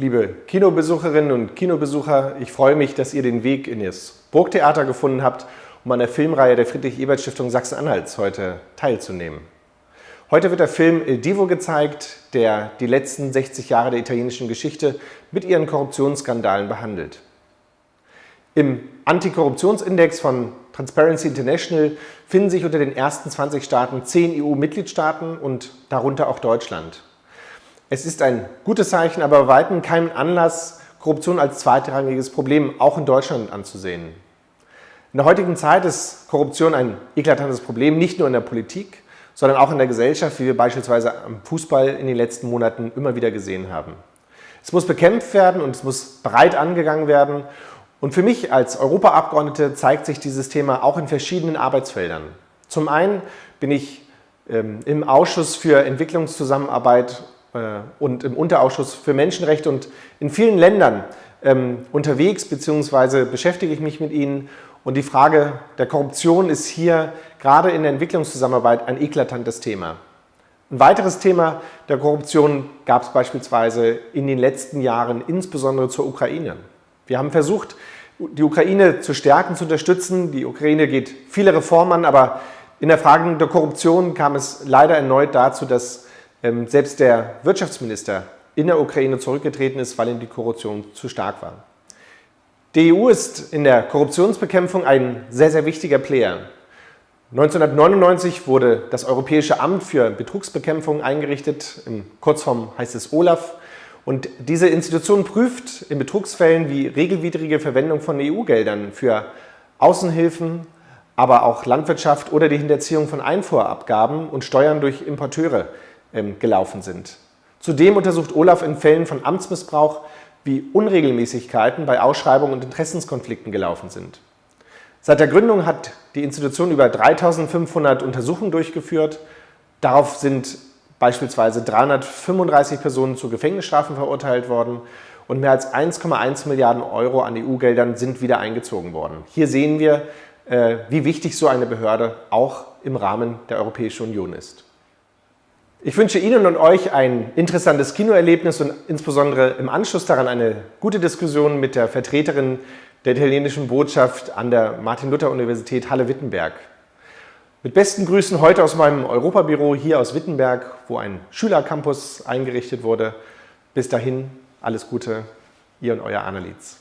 Liebe Kinobesucherinnen und Kinobesucher, ich freue mich, dass ihr den Weg in das Burgtheater gefunden habt, um an der Filmreihe der Friedrich-Ebert-Stiftung Sachsen-Anhalts heute teilzunehmen. Heute wird der Film Il Divo gezeigt, der die letzten 60 Jahre der italienischen Geschichte mit ihren Korruptionsskandalen behandelt. Im Antikorruptionsindex von Transparency International finden sich unter den ersten 20 Staaten 10 EU-Mitgliedstaaten und darunter auch Deutschland. Es ist ein gutes Zeichen, aber bei weitem kein Anlass, Korruption als zweitrangiges Problem auch in Deutschland anzusehen. In der heutigen Zeit ist Korruption ein eklatantes Problem, nicht nur in der Politik, sondern auch in der Gesellschaft, wie wir beispielsweise am Fußball in den letzten Monaten immer wieder gesehen haben. Es muss bekämpft werden und es muss breit angegangen werden. Und für mich als Europaabgeordnete zeigt sich dieses Thema auch in verschiedenen Arbeitsfeldern. Zum einen bin ich ähm, im Ausschuss für Entwicklungszusammenarbeit und im Unterausschuss für Menschenrechte und in vielen Ländern ähm, unterwegs, beziehungsweise beschäftige ich mich mit ihnen. Und die Frage der Korruption ist hier gerade in der Entwicklungszusammenarbeit ein eklatantes Thema. Ein weiteres Thema der Korruption gab es beispielsweise in den letzten Jahren, insbesondere zur Ukraine. Wir haben versucht, die Ukraine zu stärken, zu unterstützen. Die Ukraine geht viele Reformen an, aber in der Frage der Korruption kam es leider erneut dazu, dass selbst der Wirtschaftsminister in der Ukraine zurückgetreten ist, weil ihm die Korruption zu stark war. Die EU ist in der Korruptionsbekämpfung ein sehr, sehr wichtiger Player. 1999 wurde das Europäische Amt für Betrugsbekämpfung eingerichtet, in Kurzform heißt es OLAF. Und diese Institution prüft in Betrugsfällen wie regelwidrige Verwendung von EU-Geldern für Außenhilfen, aber auch Landwirtschaft oder die Hinterziehung von Einfuhrabgaben und Steuern durch Importeure ähm, gelaufen sind. Zudem untersucht Olaf in Fällen von Amtsmissbrauch, wie Unregelmäßigkeiten bei Ausschreibungen und Interessenskonflikten gelaufen sind. Seit der Gründung hat die Institution über 3500 Untersuchungen durchgeführt. Darauf sind beispielsweise 335 Personen zu Gefängnisstrafen verurteilt worden und mehr als 1,1 Milliarden Euro an EU-Geldern sind wieder eingezogen worden. Hier sehen wir, äh, wie wichtig so eine Behörde auch im Rahmen der Europäischen Union ist. Ich wünsche Ihnen und euch ein interessantes Kinoerlebnis und insbesondere im Anschluss daran eine gute Diskussion mit der Vertreterin der italienischen Botschaft an der Martin-Luther-Universität Halle-Wittenberg. Mit besten Grüßen heute aus meinem Europabüro hier aus Wittenberg, wo ein Schülercampus eingerichtet wurde. Bis dahin, alles Gute, ihr und euer Annelies.